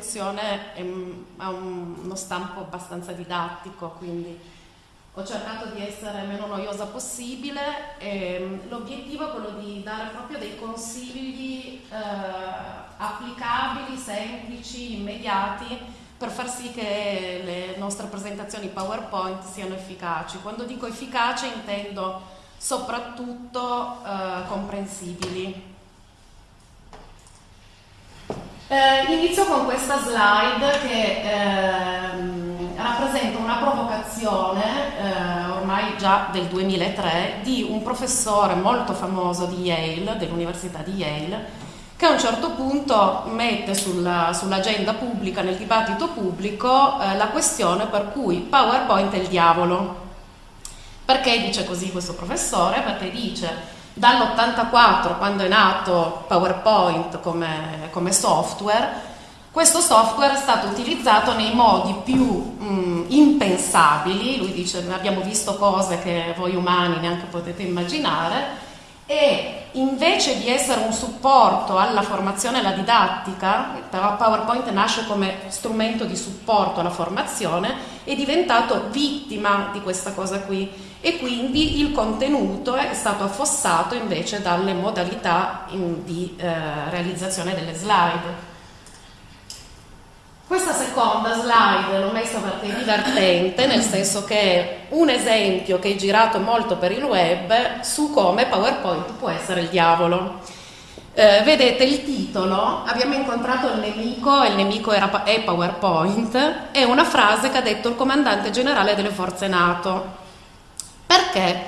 e lezione è, ha uno stampo abbastanza didattico, quindi ho cercato di essere meno noiosa possibile e l'obiettivo è quello di dare proprio dei consigli eh, applicabili, semplici, immediati per far sì che le nostre presentazioni PowerPoint siano efficaci. Quando dico efficace intendo soprattutto eh, comprensibili. Eh, inizio con questa slide che ehm, rappresenta una provocazione, eh, ormai già del 2003, di un professore molto famoso di Yale, dell'Università di Yale, che a un certo punto mette sulla, sull'agenda pubblica, nel dibattito pubblico, eh, la questione per cui PowerPoint è il diavolo. Perché dice così questo professore? Perché dice dall'84, quando è nato PowerPoint come, come software, questo software è stato utilizzato nei modi più mh, impensabili, lui dice abbiamo visto cose che voi umani neanche potete immaginare, e invece di essere un supporto alla formazione e alla didattica, però PowerPoint nasce come strumento di supporto alla formazione, è diventato vittima di questa cosa qui e quindi il contenuto è stato affossato invece dalle modalità in, di eh, realizzazione delle slide. Questa seconda slide l'ho messa perché è divertente, nel senso che è un esempio che è girato molto per il web su come PowerPoint può essere il diavolo. Eh, vedete il titolo, abbiamo incontrato il nemico e il nemico era, è PowerPoint, è una frase che ha detto il comandante generale delle forze NATO. Perché?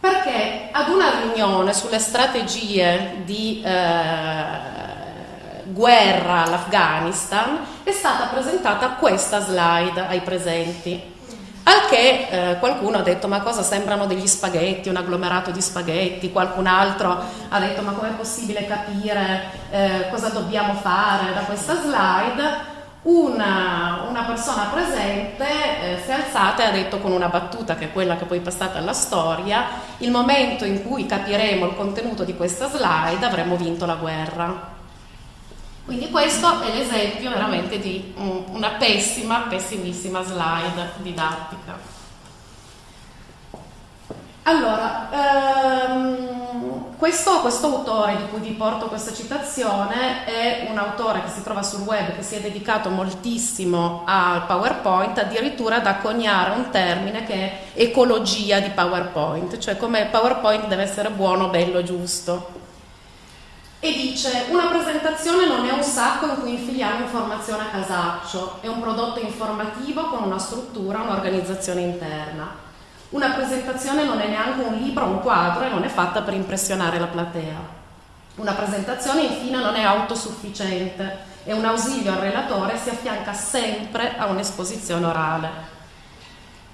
Perché ad una riunione sulle strategie di eh, guerra all'Afghanistan è stata presentata questa slide ai presenti. Al che eh, qualcuno ha detto ma cosa sembrano degli spaghetti, un agglomerato di spaghetti, qualcun altro ha detto ma com'è possibile capire eh, cosa dobbiamo fare da questa slide. Una, una persona presente eh, si è alzata e ha detto con una battuta che è quella che poi è passata alla storia, il momento in cui capiremo il contenuto di questa slide avremo vinto la guerra. Quindi questo è l'esempio veramente di una pessima, pessimissima slide didattica. Allora, ehm, questo, questo, autore di cui vi porto questa citazione è un autore che si trova sul web, che si è dedicato moltissimo al PowerPoint, addirittura da coniare un termine che è ecologia di PowerPoint, cioè come PowerPoint deve essere buono, bello, giusto e dice una presentazione non è un sacco in cui infiliamo informazione a casaccio, è un prodotto informativo con una struttura, un'organizzazione interna. Una presentazione non è neanche un libro un quadro e non è fatta per impressionare la platea. Una presentazione infine non è autosufficiente, è un ausilio al relatore e si affianca sempre a un'esposizione orale.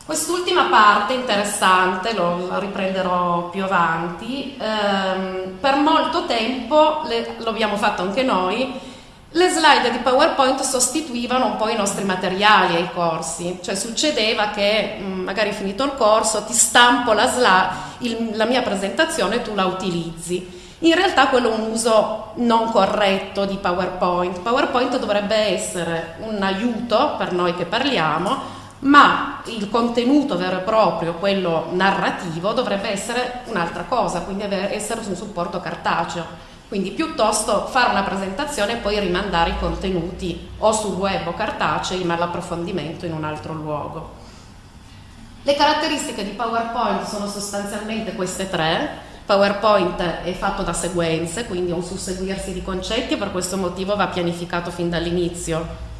Quest'ultima parte interessante, lo, riprenderò più avanti, ehm, per molto tempo, le, lo abbiamo fatto anche noi, le slide di PowerPoint sostituivano un po' i nostri materiali ai corsi, cioè succedeva che mm, magari finito il corso ti stampo la, slide, il, la mia presentazione e tu la utilizzi. In realtà quello è un uso non corretto di PowerPoint. PowerPoint dovrebbe essere un aiuto per noi che parliamo, ma il contenuto vero e proprio, quello narrativo, dovrebbe essere un'altra cosa, quindi essere su un supporto cartaceo. Quindi piuttosto fare una presentazione e poi rimandare i contenuti o sul web o cartacei, ma l'approfondimento in un altro luogo. Le caratteristiche di PowerPoint sono sostanzialmente queste tre. PowerPoint è fatto da sequenze, quindi è un susseguirsi di concetti e per questo motivo va pianificato fin dall'inizio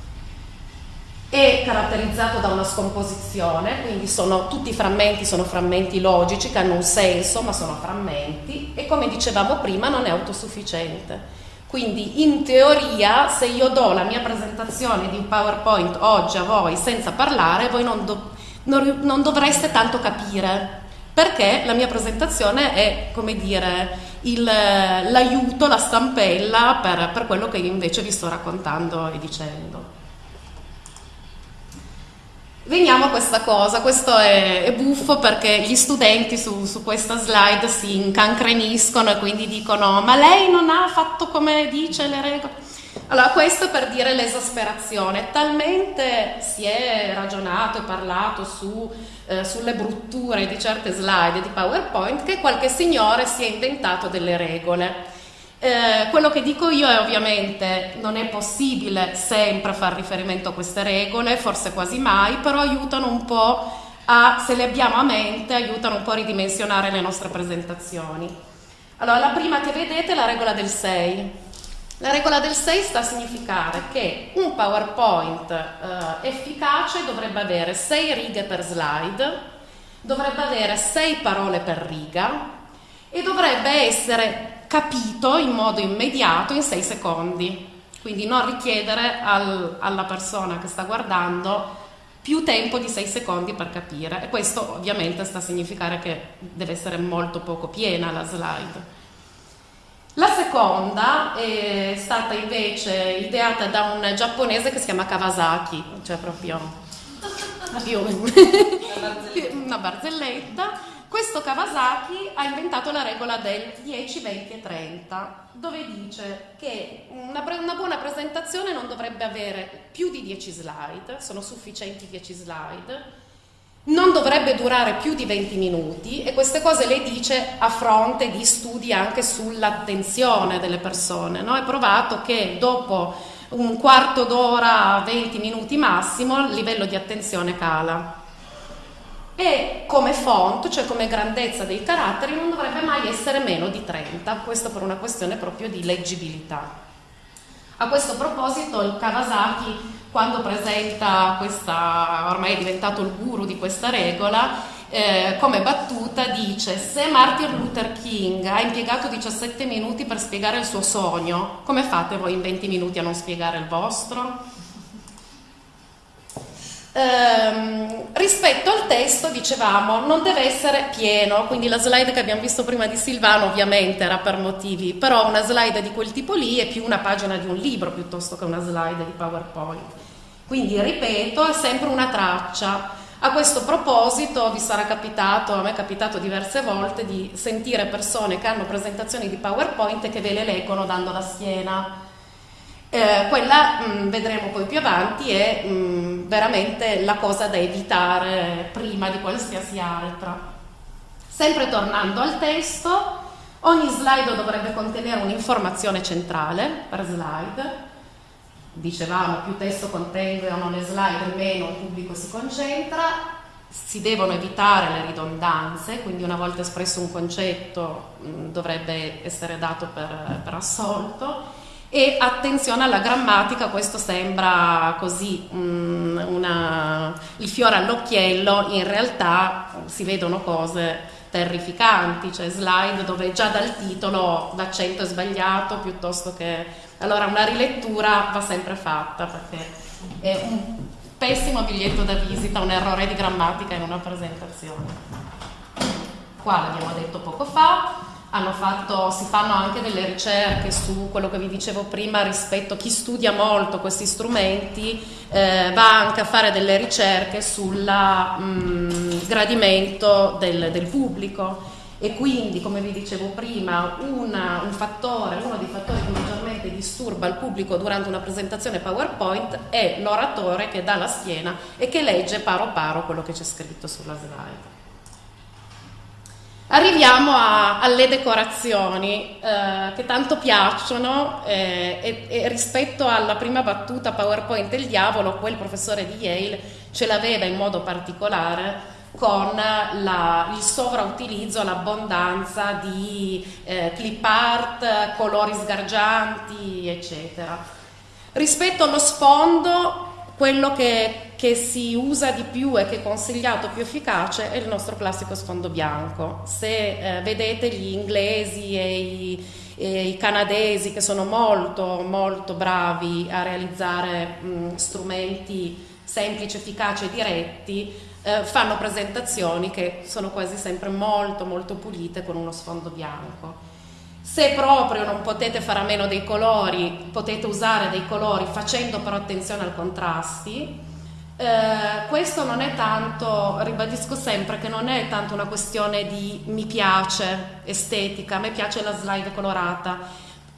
è caratterizzato da una scomposizione, quindi sono, tutti i frammenti sono frammenti logici che hanno un senso, ma sono frammenti e come dicevamo prima non è autosufficiente. Quindi in teoria se io do la mia presentazione di PowerPoint oggi a voi senza parlare, voi non, do, non, non dovreste tanto capire, perché la mia presentazione è, come dire, l'aiuto, la stampella per, per quello che invece vi sto raccontando e dicendo. Veniamo a questa cosa, questo è, è buffo perché gli studenti su, su, questa slide si incancreniscono e quindi dicono ma lei non ha fatto come dice le regole. Allora, questo per dire l'esasperazione. Talmente si è ragionato e parlato su, eh, sulle brutture di certe slide di PowerPoint che qualche signore si è inventato delle regole. Eh, quello che dico io è ovviamente non è possibile sempre far riferimento a queste regole, forse quasi mai, però aiutano un po' a, se le abbiamo a mente, aiutano un po' a ridimensionare le nostre presentazioni. Allora, la prima che vedete è la regola del 6. La regola del 6 sta a significare che un PowerPoint eh, efficace dovrebbe avere 6 righe per slide, dovrebbe avere 6 parole per riga e dovrebbe essere capito in modo immediato in 6 secondi. Quindi non richiedere al, alla persona che sta guardando più tempo di 6 secondi per capire e questo ovviamente sta a significare che deve essere molto poco piena la slide. La seconda è stata invece ideata da un giapponese che si chiama Kawasaki, cioè proprio una barzelletta. Questo Kawasaki ha inventato la regola del 10, 20 e 30, dove dice che una, una buona presentazione non dovrebbe avere più di 10 slide, sono sufficienti 10 slide, non dovrebbe durare più di 20 minuti e queste cose le dice a fronte di studi anche sull'attenzione delle persone. No? È provato che dopo un quarto d'ora, 20 minuti massimo, il livello di attenzione cala. E come font, cioè come grandezza dei caratteri, non dovrebbe mai essere meno di 30, questo per una questione proprio di leggibilità. A questo proposito il Kawasaki quando presenta questa, ormai è diventato il guru di questa regola, eh, come battuta dice se Martin Luther King ha impiegato 17 minuti per spiegare il suo sogno, come fate voi in 20 minuti a non spiegare il vostro? Ehm, rispetto al testo dicevamo non deve essere pieno, quindi la slide che abbiamo visto prima di Silvano ovviamente era per motivi, però una slide di quel tipo lì è più una pagina di un libro piuttosto che una slide di PowerPoint. Quindi, ripeto, è sempre una traccia. A questo proposito vi sarà capitato, a me è capitato diverse volte, di sentire persone che hanno presentazioni di PowerPoint e che ve le leggono dando la schiena. Eh, quella, mh, mm, vedremo poi più avanti, è mh, mm, veramente la cosa da evitare prima di qualsiasi altra. Sempre tornando al testo, ogni slide dovrebbe contenere un'informazione centrale per slide. Dicevamo più testo contengono le slide meno il pubblico si concentra, si devono evitare le ridondanze, quindi una volta espresso un concetto mh, mm, dovrebbe essere dato per, per, assolto e attenzione alla grammatica, questo sembra così mm, una, il fiore all'occhiello, in realtà si vedono cose terrificanti, cioè slide dove già dal titolo l'accento è sbagliato piuttosto che allora una rilettura va sempre fatta perché è un pessimo biglietto da visita, un errore di grammatica in una presentazione. Qua l'abbiamo detto poco fa, fatto, si fanno anche delle ricerche su quello che vi dicevo prima rispetto a chi studia molto questi strumenti, eh, va anche a fare delle ricerche sul mm, gradimento del, del pubblico e quindi, come vi dicevo prima, una, un fattore, uno dei fattori che maggiormente disturba il pubblico durante una presentazione PowerPoint è l'oratore che dà la schiena e che legge paro paro quello che c'è scritto sulla slide. Arriviamo a, alle decorazioni eh, che tanto piacciono eh, e, e, rispetto alla prima battuta PowerPoint del diavolo, quel professore di Yale ce l'aveva in modo particolare con la, il sovrautilizzo, l'abbondanza di eh, clip art, colori sgargianti, eccetera. Rispetto allo sfondo, quello che, che, si usa di più e che è consigliato più efficace è il nostro classico sfondo bianco. Se eh, vedete gli inglesi e i, e i, canadesi che sono molto molto bravi a realizzare mh, strumenti semplici, efficaci e diretti, eh, fanno presentazioni che sono quasi sempre molto molto pulite con uno sfondo bianco. Se proprio non potete fare a meno dei colori, potete usare dei colori facendo però attenzione ai contrasti. Eh, questo non è tanto, ribadisco sempre che non è tanto una questione di mi piace estetica, a me piace la slide colorata,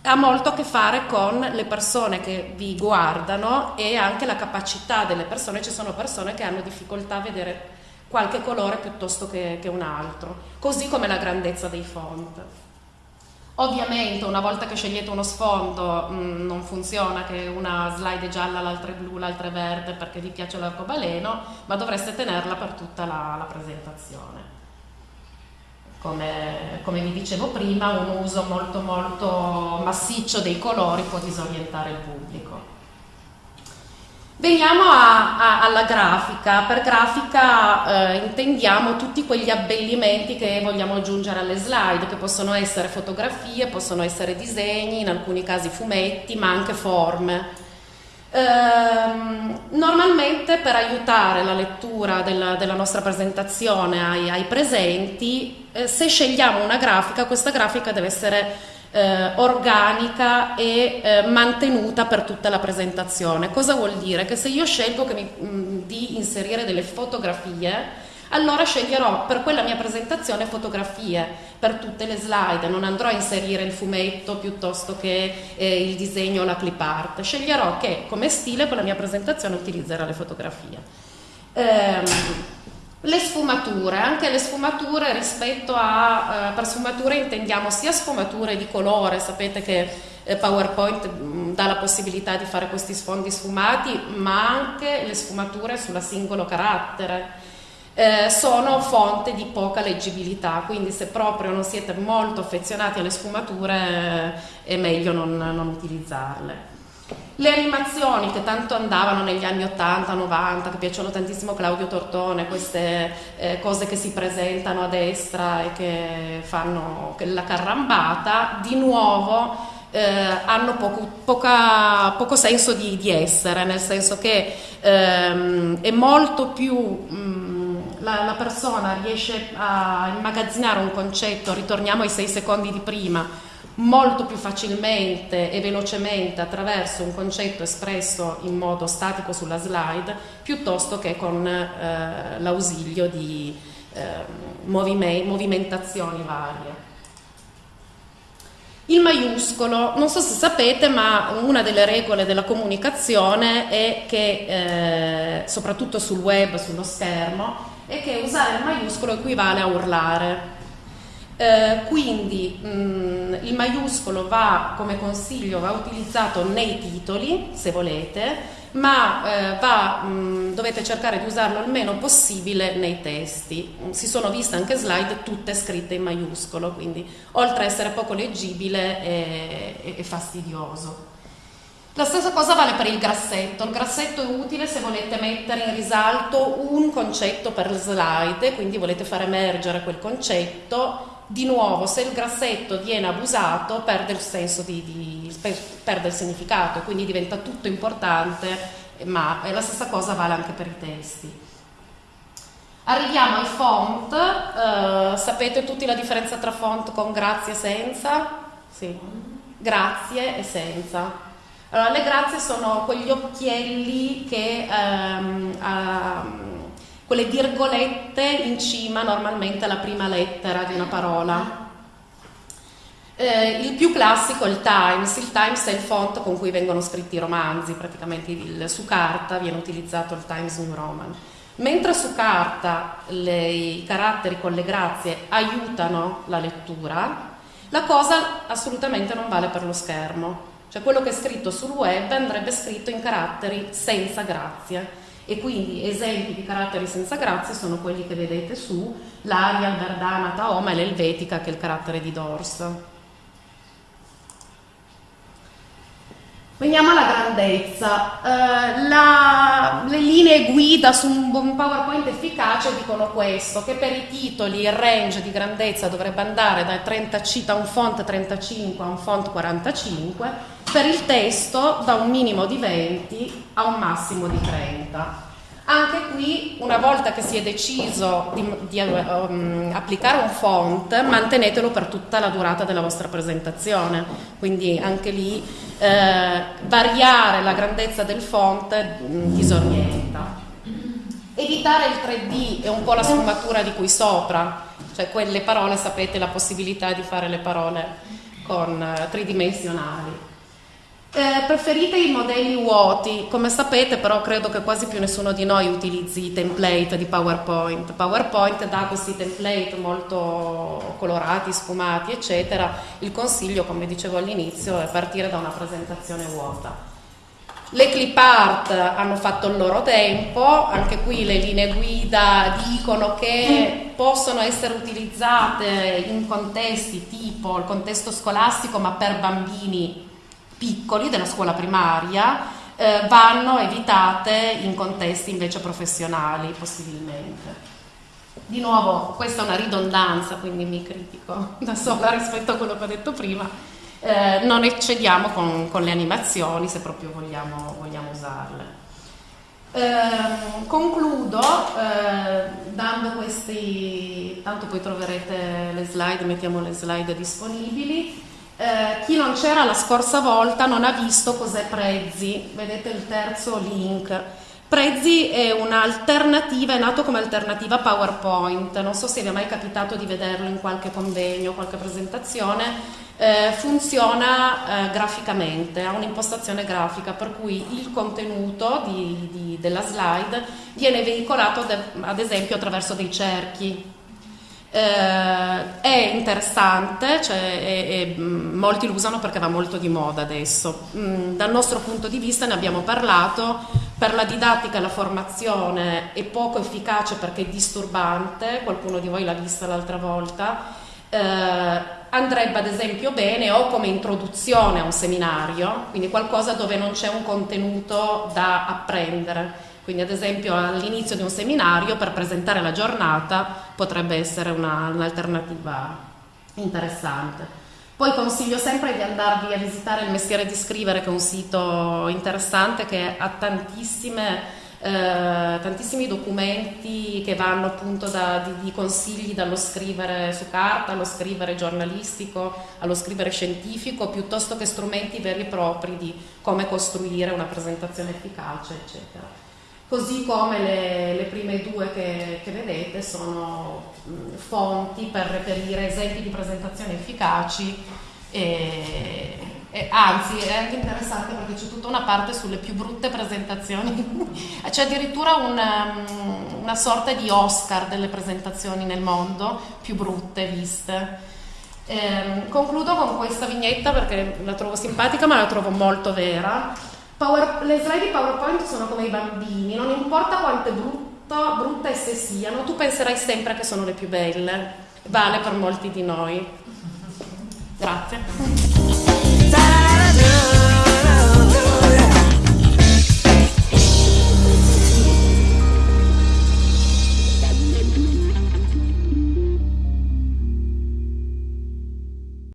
ha molto a che fare con le persone che vi guardano e anche la capacità delle persone, ci sono persone che hanno difficoltà a vedere qualche colore piuttosto che, che un altro, così come la grandezza dei font. Ovviamente una volta che scegliete uno sfondo mh, mm, non funziona che una slide è gialla, l'altra è blu, l'altra è verde perché vi piace l'arcobaleno, ma dovreste tenerla per tutta la, la presentazione. Come, come, vi dicevo prima, un uso molto molto massiccio dei colori può disorientare il pubblico. Veniamo a, a, alla grafica. Per grafica eh, intendiamo tutti quegli abbellimenti che vogliamo aggiungere alle slide, che possono essere fotografie, possono essere disegni, in alcuni casi fumetti, ma anche forme. Ehm, normalmente per aiutare la lettura della, della nostra presentazione ai, ai presenti, eh, se scegliamo una grafica, questa grafica deve essere eh, organica e eh, mantenuta per tutta la presentazione. Cosa vuol dire? Che se io scelgo mi, mh, mm, di inserire delle fotografie, allora sceglierò per quella mia presentazione fotografie per tutte le slide, non andrò a inserire il fumetto piuttosto che eh, il disegno o la clip art, sceglierò che come stile con la mia presentazione utilizzerò le fotografie. Ehm, le sfumature, anche le sfumature rispetto a, eh, per sfumature intendiamo sia sfumature di colore, sapete che eh, PowerPoint mh, mm, dà la possibilità di fare questi sfondi sfumati, ma anche le sfumature sulla singolo carattere. Eh, sono fonte di poca leggibilità, quindi se proprio non siete molto affezionati alle sfumature eh, è meglio non, non utilizzarle. Le animazioni che tanto andavano negli anni 80, 90, che piacciono tantissimo Claudio Tortone, queste eh, cose che si presentano a destra e che fanno la carrambata, di nuovo eh, hanno poco, poca, poco senso di, di, essere, nel senso che ehm, è molto più... Mh, mm, la, la persona riesce a immagazzinare un concetto, ritorniamo ai sei secondi di prima, molto più facilmente e velocemente attraverso un concetto espresso in modo statico sulla slide piuttosto che con eh, l'ausilio di eh, movimentazioni varie. Il maiuscolo, non so se sapete, ma una delle regole della comunicazione è che, eh, soprattutto sul web, sullo schermo, è che usare il maiuscolo equivale a urlare. Eh, quindi mh, mm, il maiuscolo va come consiglio va utilizzato nei titoli se volete ma eh, va, mh, mm, dovete cercare di usarlo il meno possibile nei testi si sono viste anche slide tutte scritte in maiuscolo quindi oltre a essere poco leggibile è, è, è fastidioso la stessa cosa vale per il grassetto. Il grassetto è utile se volete mettere in risalto un concetto per slide, quindi volete far emergere quel concetto di nuovo se il grassetto viene abusato perde il senso di, di perde il significato quindi diventa tutto importante ma la stessa cosa vale anche per i testi. Arriviamo ai font uh, sapete tutti la differenza tra font con grazie e senza? sì, grazie e senza. Allora le grazie sono quegli occhielli che uh, quelle virgolette in cima normalmente alla prima lettera di una parola. Eh, il più classico è il Times, il Times è il font con cui vengono scritti i romanzi, praticamente il, su carta viene utilizzato il Times New Roman. Mentre su carta le, i caratteri con le grazie aiutano la lettura, la cosa assolutamente non vale per lo schermo. Cioè quello che è scritto sul web andrebbe scritto in caratteri senza grazie e quindi esempi di caratteri senza grazie sono quelli che vedete su l'Arial, Verdana, Taoma e l'Elvetica che è il carattere di Dors. Veniamo alla grandezza. Uh, la, le linee guida su un, un PowerPoint efficace dicono questo, che per i titoli il range di grandezza dovrebbe andare da, 30, da un font 35 a un font 45, per il testo da un minimo di 20 a un massimo di 30. Anche qui, una volta che si è deciso di, di um, applicare un font, mantenetelo per tutta la durata della vostra presentazione. Quindi anche lì eh, variare la grandezza del font mm, disorienta. Editare il 3D è un po' la sfumatura di qui sopra, cioè quelle parole sapete la possibilità di fare le parole con uh, tridimensionali. Eh, preferite i modelli vuoti, come sapete però credo che quasi più nessuno di noi utilizzi i template di PowerPoint. PowerPoint dà questi template molto colorati, sfumati eccetera, il consiglio come dicevo all'inizio è partire da una presentazione vuota. Le clip art hanno fatto il loro tempo, anche qui le linee guida dicono che possono essere utilizzate in contesti tipo il contesto scolastico ma per bambini piccoli della scuola primaria eh, vanno evitate in contesti invece professionali possibilmente. Di nuovo, questa è una ridondanza, quindi mi critico da sola rispetto a quello che ho detto prima. Eh, non eccediamo con, con, le animazioni se proprio vogliamo, vogliamo usarle. Eh, concludo eh, dando questi, tanto poi troverete le slide, mettiamo le slide disponibili. Eh, chi non c'era la scorsa volta non ha visto cos'è Prezzi, vedete il terzo link. Prezzi è un'alternativa, è nato come alternativa PowerPoint, non so se vi è mai capitato di vederlo in qualche convegno, qualche presentazione, eh, funziona eh, graficamente, ha un'impostazione grafica per cui il contenuto di, di, della slide viene veicolato ad esempio attraverso dei cerchi eh, è interessante, cioè, e, e, mm, molti lo usano perché va molto di moda adesso. Mm, dal nostro punto di vista ne abbiamo parlato, per la didattica e la formazione è poco efficace perché è disturbante, qualcuno di voi l'ha vista l'altra volta, eh, andrebbe ad esempio bene o come introduzione a un seminario, quindi qualcosa dove non c'è un contenuto da apprendere quindi ad esempio all'inizio di un seminario per presentare la giornata potrebbe essere una, un'alternativa interessante. Poi consiglio sempre di andarvi a visitare il Mestiere di Scrivere, che è un sito interessante che ha eh, tantissimi documenti che vanno appunto da, di, di, consigli dallo scrivere su carta allo scrivere giornalistico, allo scrivere scientifico, piuttosto che strumenti veri e propri di come costruire una presentazione efficace, eccetera così come le, le prime due che, che vedete sono mh, fonti per reperire esempi di presentazioni efficaci e, e, anzi è anche interessante perché c'è tutta una parte sulle più brutte presentazioni. C'è addirittura una, una sorta di Oscar delle presentazioni nel mondo più brutte viste. Eh, concludo con questa vignetta perché la trovo simpatica ma la trovo molto vera Power, le slide di PowerPoint sono come i bambini, non importa quante brutta, brutte esse siano, tu penserai sempre che sono le più belle. Vale per molti di noi. Grazie.